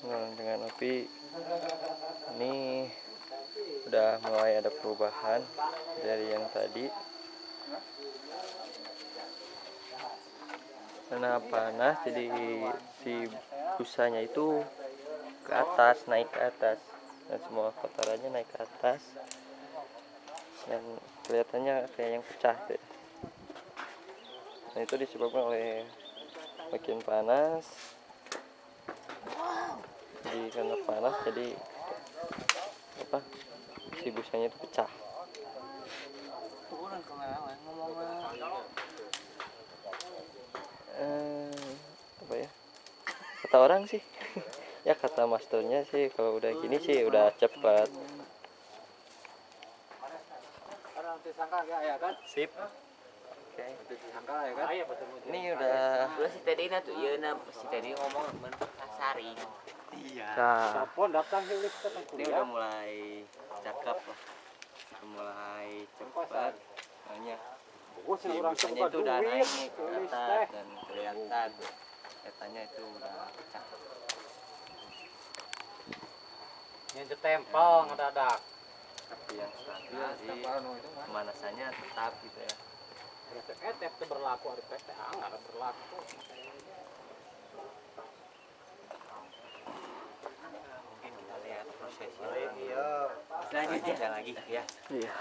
Nah, dengan api ini udah mulai ada perubahan dari yang tadi. Karena panas jadi si busanya itu ke atas naik ke atas. Dan semua kotorannya naik ke atas. Dan kelihatannya kayak yang pecah deh. nah itu disebabkan oleh makin panas karena panas jadi apa si busanya itu pecah. Eh, apa ya? Kata orang sih. Ya kata masternya sih kalau udah gini sih udah cepat sip. Oke ini udah si na tuh, iya si Teddy ngomong men kasaring. nah, Ini udah mulai cakep lah. Udah mulai cepat. Makanya si busanya itu udah naik nih ke atas dan kelihatan. Kelihatannya itu udah pecah. Yang ditempel ngedadak. tapi yang stabil sih pemanasannya tetap gitu ya Etep itu berlaku hari PTA nggak berlaku. Ada lagi ya. iya.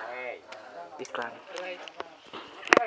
Iklan